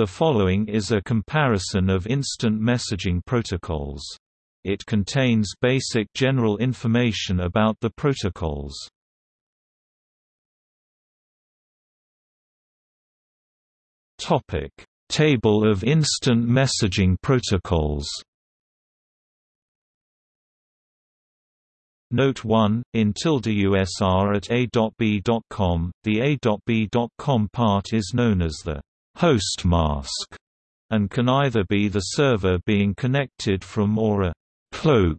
The following is a comparison of instant messaging protocols. It contains basic general information about the protocols. Topic: Table of instant messaging protocols. Note 1, in tilde USR at a.b.com, the a.b.com part is known as the host mask, and can either be the server being connected from or a cloak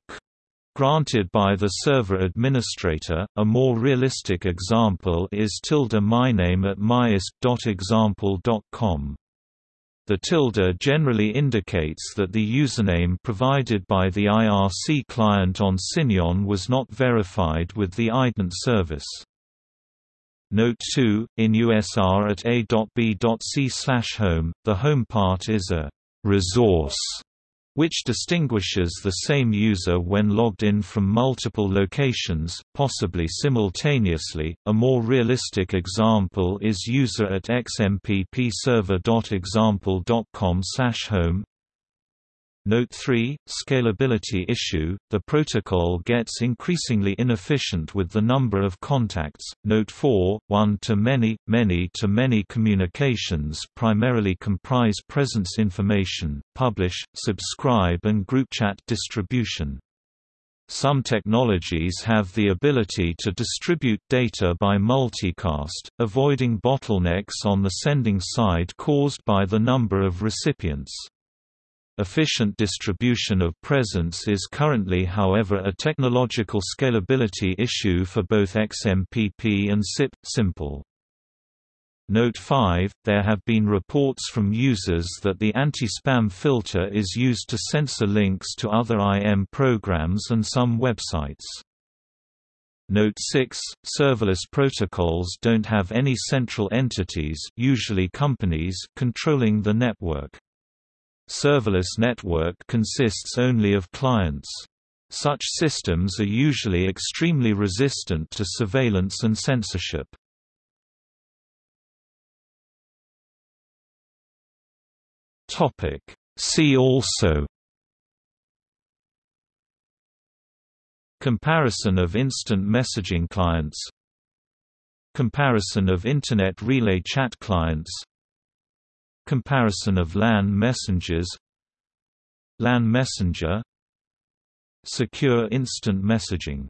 granted by the server administrator. A more realistic example is tilde myname at myisp.example.com. The tilde generally indicates that the username provided by the IRC client on Signon was not verified with the ident service. Note 2, in USR at a.b.c slash home, the home part is a resource which distinguishes the same user when logged in from multiple locations, possibly simultaneously. A more realistic example is user at xmppserver.example.com/home. Note 3, Scalability issue, the protocol gets increasingly inefficient with the number of contacts. Note 4, one-to-many, many-to-many communications primarily comprise presence information, publish, subscribe and group chat distribution. Some technologies have the ability to distribute data by multicast, avoiding bottlenecks on the sending side caused by the number of recipients. Efficient distribution of presence is currently however a technological scalability issue for both XMPP and SIP simple. Note 5, there have been reports from users that the anti-spam filter is used to censor links to other IM programs and some websites. Note 6, serverless protocols don't have any central entities usually companies controlling the network. Serverless network consists only of clients. Such systems are usually extremely resistant to surveillance and censorship. See also Comparison of instant messaging clients Comparison of Internet Relay Chat clients Comparison of LAN messengers LAN messenger Secure instant messaging